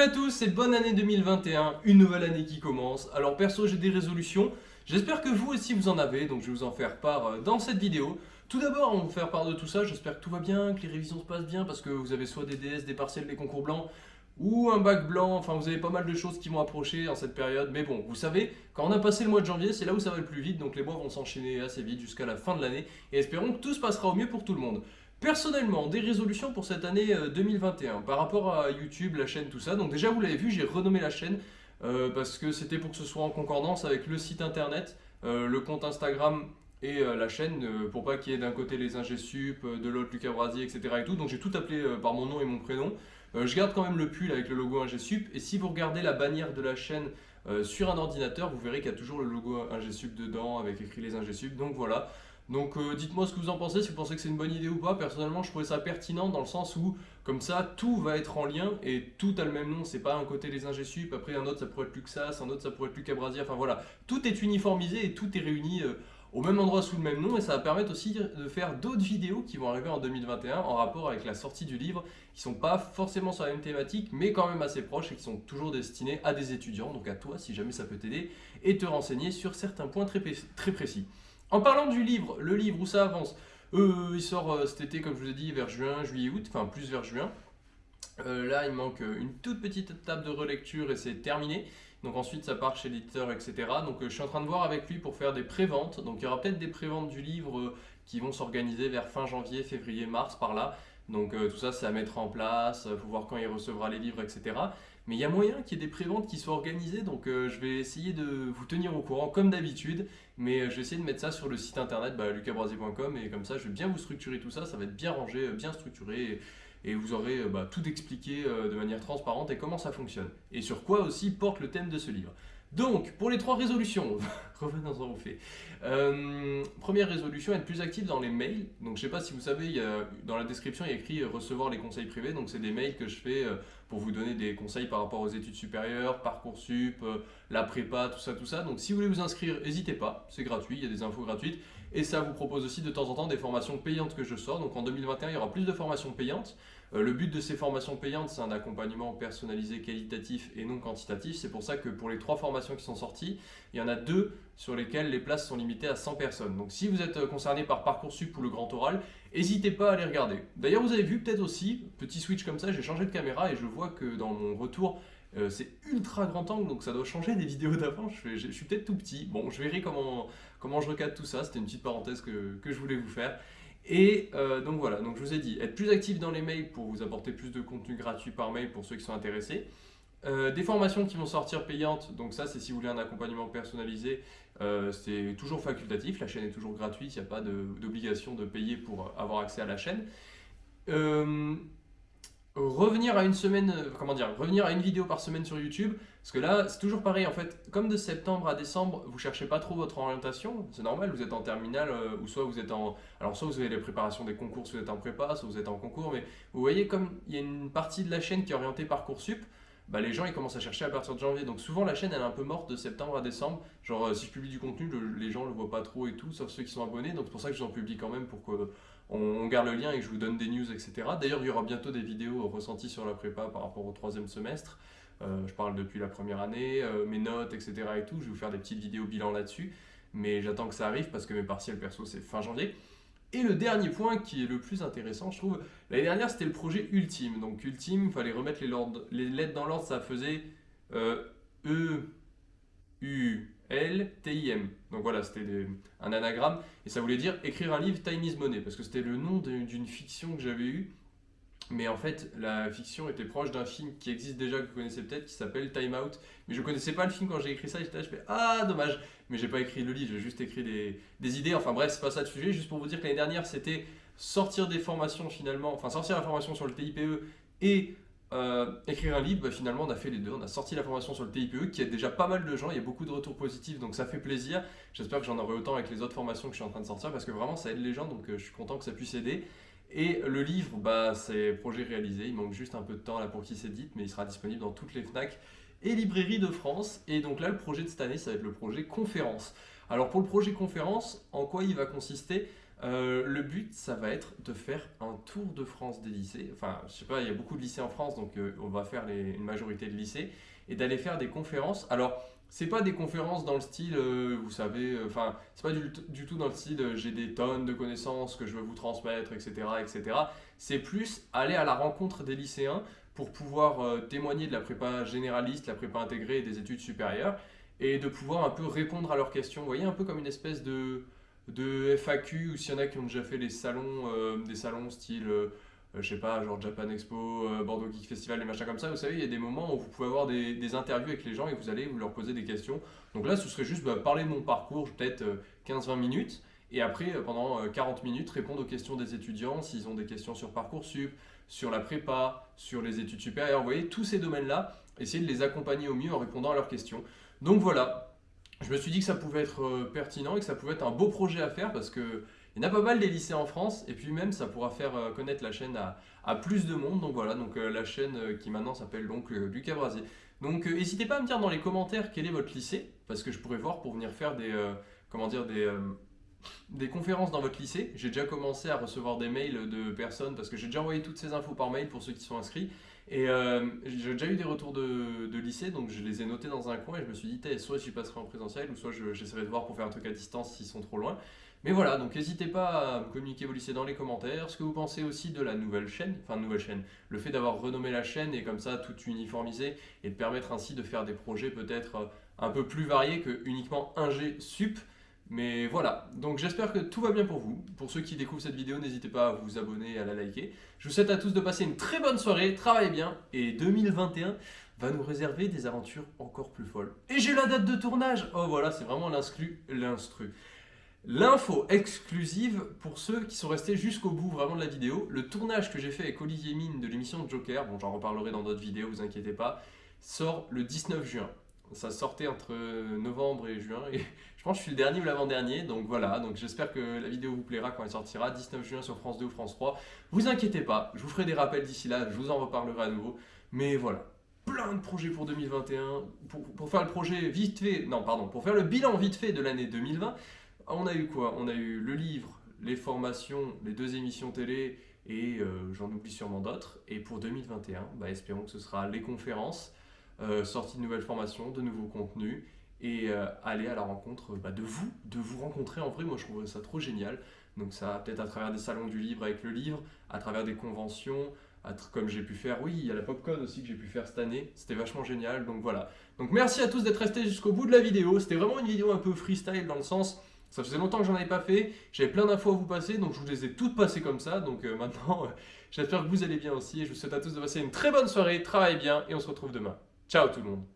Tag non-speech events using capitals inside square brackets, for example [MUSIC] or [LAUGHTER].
Salut à tous et bonne année 2021, une nouvelle année qui commence. Alors perso j'ai des résolutions, j'espère que vous aussi vous en avez, donc je vais vous en faire part euh, dans cette vidéo. Tout d'abord, on va vous faire part de tout ça, j'espère que tout va bien, que les révisions se passent bien, parce que vous avez soit des DS, des partiels, des concours blancs, ou un bac blanc, enfin vous avez pas mal de choses qui vont approcher en cette période, mais bon, vous savez, quand on a passé le mois de janvier, c'est là où ça va le plus vite, donc les mois vont s'enchaîner assez vite jusqu'à la fin de l'année, et espérons que tout se passera au mieux pour tout le monde. Personnellement, des résolutions pour cette année 2021 euh, par rapport à YouTube, la chaîne, tout ça. Donc déjà, vous l'avez vu, j'ai renommé la chaîne euh, parce que c'était pour que ce soit en concordance avec le site internet, euh, le compte Instagram et la chaîne pour pas qu'il y ait d'un côté les ingésup, de l'autre Lucas Brasier, etc. Et tout. Donc j'ai tout appelé par mon nom et mon prénom. je garde quand même le pull avec le logo ingésup et si vous regardez la bannière de la chaîne sur un ordinateur, vous verrez qu'il y a toujours le logo ingésup dedans avec écrit les ingésup. Donc voilà. Donc euh, dites-moi ce que vous en pensez, si vous pensez que c'est une bonne idée ou pas. Personnellement, je trouvais ça pertinent dans le sens où, comme ça, tout va être en lien et tout a le même nom. C'est pas un côté les ingésup, après un autre ça pourrait être Luxas, un autre ça pourrait être Lucas Brasier. Enfin voilà, tout est uniformisé et tout est réuni euh, au même endroit sous le même nom et ça va permettre aussi de faire d'autres vidéos qui vont arriver en 2021 en rapport avec la sortie du livre qui sont pas forcément sur la même thématique mais quand même assez proches et qui sont toujours destinés à des étudiants donc à toi si jamais ça peut t'aider et te renseigner sur certains points très, très précis. En parlant du livre, le livre où ça avance, euh, il sort euh, cet été, comme je vous ai dit, vers juin, juillet, août, enfin plus vers juin. Euh, là, il manque une toute petite étape de relecture et c'est terminé. Donc ensuite, ça part chez l'éditeur, etc. Donc je suis en train de voir avec lui pour faire des préventes. Donc il y aura peut-être des préventes du livre qui vont s'organiser vers fin janvier, février, mars, par là. Donc tout ça, c'est à mettre en place, faut voir quand il recevra les livres, etc. Mais il y a moyen qu'il y ait des préventes qui soient organisées, donc euh, je vais essayer de vous tenir au courant comme d'habitude. Mais euh, je vais essayer de mettre ça sur le site internet bah, et comme ça je vais bien vous structurer tout ça, ça va être bien rangé, euh, bien structuré vous aurez bah, tout expliqué de manière transparente et comment ça fonctionne. Et sur quoi aussi porte le thème de ce livre. Donc, pour les trois résolutions, [LAUGHS] revenons-en au fait. Euh, première résolution, être plus actif dans les mails. Donc, je ne sais pas si vous savez, dans la description, il y a écrit euh, recevoir les conseils privés. Donc, c'est des mails que je fais euh, pour vous donner des conseils par rapport aux études supérieures, Parcoursup, la prépa, tout ça, tout ça. Donc, si vous voulez vous inscrire, n'hésitez pas, c'est gratuit, il y a des infos gratuites. Et ça vous propose aussi de temps en temps des formations payantes que je sors. Donc, en 2021, il y aura plus de formations payantes. Euh, le but de ces formations payantes, c'est un accompagnement personnalisé, qualitatif et non quantitatif. C'est pour ça que pour les trois formations qui sont sorties, il y en a deux sur lesquelles les places sont limitées à 100 personnes. Donc si vous êtes euh, concerné par Parcoursup ou le Grand Oral, n'hésitez pas à les regarder. D'ailleurs, vous avez vu peut-être aussi, petit switch comme ça, j'ai changé de caméra et je vois que dans mon retour, euh, c'est ultra grand angle, donc ça doit changer des [LAUGHS] vidéos d'avant. Je, suis peut-être tout petit. Bon, je verrai comment, comment je recadre tout ça. C'était une petite parenthèse que je voulais vous faire. Et euh, donc voilà, donc je vous ai dit, être plus actif dans les mails pour vous apporter plus de contenu gratuit par mail pour ceux qui sont intéressés. Euh, des formations qui vont sortir payantes, donc ça c'est si vous voulez un accompagnement personnalisé, euh, c'est toujours facultatif, la chaîne est toujours gratuite, il n'y a pas d'obligation de, payer pour avoir accès à la chaîne revenir à une semaine, euh, comment dire, revenir à une vidéo par semaine sur YouTube, parce que là, c'est toujours pareil, en fait, comme de septembre à décembre, vous cherchez pas trop votre orientation, c'est normal, vous êtes en terminale, euh, ou soit vous êtes en, alors soit vous avez les préparations des concours, soit vous êtes en prépa, soit vous êtes en concours, mais vous voyez, comme il y a une partie de la chaîne qui est orientée Parcoursup, bah, les gens ils commencent à chercher à partir de janvier. Donc souvent la chaîne elle est un peu morte de septembre à décembre. Genre euh, si je publie du contenu, les gens le voient pas trop et tout, sauf ceux qui sont abonnés. Donc c'est pour ça que j'en publie quand même pour que on, garde le lien et je vous donne des news, etc. D'ailleurs, il y aura bientôt des vidéos ressenties sur la prépa par rapport au troisième semestre. Euh, je parle depuis la première année, euh, mes notes, etc. et tout. Je vais vous faire des petites vidéos bilan là-dessus. Mais j'attends que ça arrive parce que mes partiels perso, c'est fin janvier. Et le dernier point qui est le plus intéressant, je trouve, l'année dernière, c'était le projet Ultime. Donc Ultime, il fallait remettre les, lettres dans l'ordre, ça faisait euh, E, U, L, T, I, M. Donc voilà, c'était un anagramme. Et ça voulait dire écrire un livre Time is Money, parce que c'était le nom d'une fiction que j'avais eue. Mais en fait, la fiction était proche d'un film qui existe déjà, que vous connaissez peut-être, qui s'appelle Time Out. Mais je ne connaissais pas le film quand j'ai écrit ça, j'étais je fais Ah, dommage Mais j'ai pas écrit le livre, j'ai juste écrit des, idées. Enfin bref, c'est pas ça le sujet, juste pour vous dire que l'année dernière, c'était sortir des formations finalement, enfin sortir la formation sur le TIPE et euh, écrire un livre, bah, finalement on a fait les deux, on a sorti la formation sur le TIPE qui aide déjà pas mal de gens, il y a beaucoup de retours positifs donc ça fait plaisir. J'espère que j'en aurai autant avec les autres formations que je suis en train de sortir parce que vraiment ça aide les gens donc euh, je suis content que ça puisse aider. Et le livre, bah, c'est projet réalisé, il manque juste un peu de temps là pour qu'il s'édite mais il sera disponible dans toutes les FNAC et librairies de France. Et donc là le projet de cette année ça va être le projet conférence. Alors pour le projet conférence, en quoi il va consister? Euh, le but, ça va être de faire un tour de France des lycées. Enfin, je sais pas, il y a beaucoup de lycées en France, donc euh, on va faire une majorité de lycées. Et d'aller faire des conférences. Alors, c'est pas des conférences dans le style, euh, vous savez, enfin, c'est pas du, tout dans le style j'ai des tonnes de connaissances que je veux vous transmettre, etc. etc. C'est plus aller à la rencontre des lycéens pour pouvoir témoigner de la prépa généraliste, la prépa intégrée et des études supérieures et de pouvoir un peu répondre à leurs questions. Vous voyez, un peu comme une espèce de de FAQ ou s'il y en a qui ont déjà fait les salons, euh, des salons style, euh, je sais pas, genre Japan Expo, euh, Bordeaux Geek Festival, des machins comme ça, vous savez, il y a des moments où vous pouvez avoir des, interviews avec les gens et vous allez vous leur poser des questions. Donc là, ce serait juste bah, parler de mon parcours, peut-être 15-20 minutes, et après, pendant 40 minutes, répondre aux questions des étudiants, s'ils ont des questions sur Parcoursup, sur la prépa, sur les études supérieures, vous voyez, tous ces domaines-là, essayer de les accompagner au mieux en répondant à leurs questions. Donc voilà, je me suis dit que ça pouvait être euh, pertinent et que ça pouvait être un beau projet à faire parce que il y en a pas mal des lycées en France et puis même ça pourra faire euh, connaître la chaîne à, plus de monde. Donc voilà, donc euh, la chaîne qui maintenant s'appelle donc Lucas Brasier. Donc n'hésitez pas à me dire dans les commentaires quel est votre lycée parce que je pourrais voir pour venir faire des, des conférences dans votre lycée. J'ai déjà commencé à recevoir des mails de personnes parce que j'ai déjà envoyé toutes ces infos par mail pour ceux qui sont inscrits. Et euh, j'ai déjà eu des retours de, lycée, donc je les ai notés dans un coin et je me suis dit, soit j'y passerai en présentiel, ou soit j'essaierai de voir pour faire un truc à distance s'ils sont trop loin. Mais voilà, donc n'hésitez pas à me communiquer vos lycées dans les commentaires, ce que vous pensez aussi de la nouvelle chaîne, enfin nouvelle chaîne, le fait d'avoir renommé la chaîne et comme ça tout uniformisé et de permettre ainsi de faire des projets peut-être un peu plus variés que uniquement un G sup. Mais voilà, donc j'espère que tout va bien pour vous. Pour ceux qui découvrent cette vidéo, n'hésitez pas à vous abonner et à la liker. Je vous souhaite à tous de passer une très bonne soirée, travaillez bien, et 2021 va nous réserver des aventures encore plus folles. Et j'ai la date de tournage Oh voilà, c'est vraiment l'instru, l'instru. L'info exclusive pour ceux qui sont restés jusqu'au bout vraiment de la vidéo. Le tournage que j'ai fait avec Olivier Mine de l'émission Joker, bon j'en reparlerai dans d'autres vidéos, vous inquiétez pas, sort le 19 juin ça sortait entre novembre et juin et [LAUGHS] je pense que je suis le dernier ou l'avant-dernier donc voilà. Donc j'espère que la vidéo vous plaira quand elle sortira 19 juin sur France 2 ou France 3 vous inquiétez pas je vous ferai des rappels d'ici là je vous en reparlerai à nouveau. Mais voilà plein de projets pour 2021 pour, faire le projet vite fait non pardon pour faire le bilan vite fait de l'année 2020 on a eu quoi? On a eu le livre les formations les deux émissions télé et euh, j'en oublie sûrement d'autres. Et pour 2021 bah, espérons que ce sera les conférences euh, sortie de nouvelles formations, de nouveaux contenus et euh, aller à la rencontre bah, de vous, de vous rencontrer en vrai, moi je trouve ça trop génial. Donc ça peut-être à travers des salons du livre avec le livre, à travers des conventions, comme j'ai pu faire, oui, il y a la Popcon aussi que j'ai pu faire cette année, c'était vachement génial, donc voilà. Donc merci à tous d'être restés jusqu'au bout de la vidéo, c'était vraiment une vidéo un peu freestyle dans le sens, ça faisait longtemps que j'en avais pas fait, j'avais plein d'infos à vous passer, donc je vous les ai toutes passées comme ça, donc euh, [LAUGHS] maintenant, j'espère que vous allez bien aussi, et je vous souhaite à tous de passer une très bonne soirée, travaillez bien, et on se retrouve demain. Ciao tout le monde